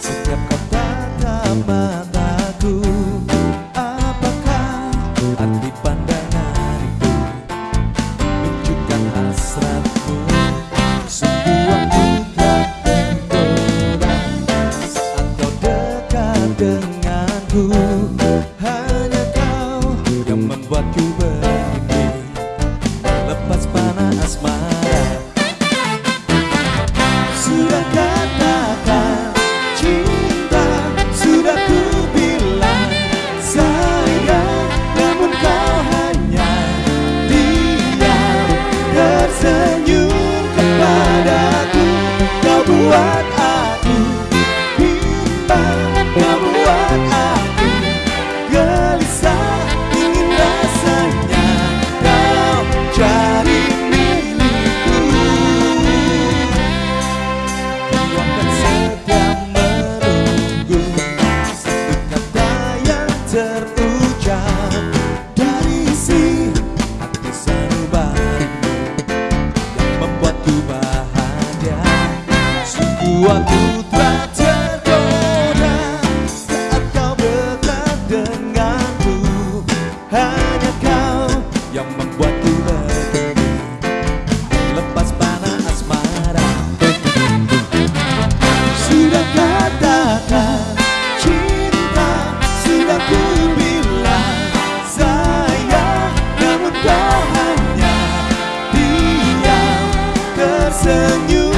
Setiap kau tatap mataku Apakah arti pandanganku Menunjukkan hasratmu? Sungguh aku tak tenteram Saat kau dekat denganku? Hanya kau yang membuatku berhenti Lepas panas asmara está. Señor.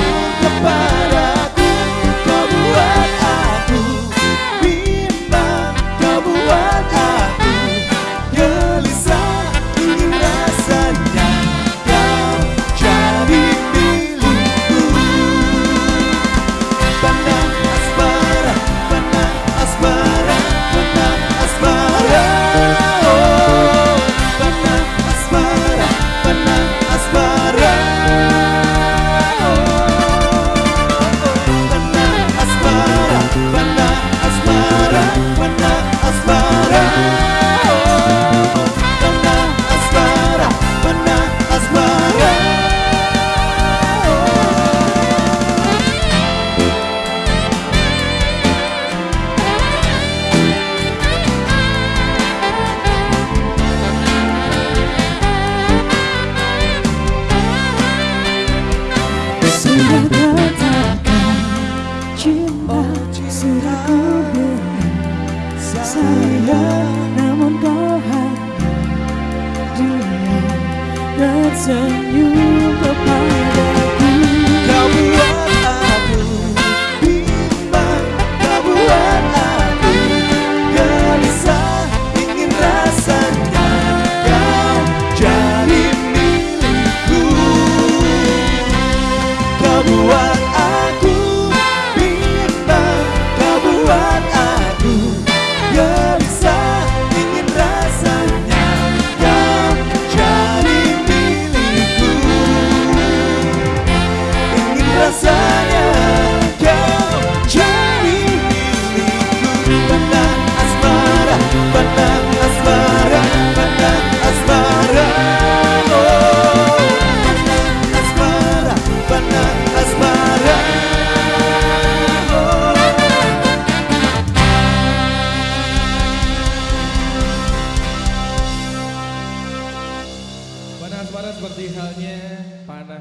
katakan cinta Sudah ku bilang sayang Namun kau hanya diam dan senyum seperti halnya panas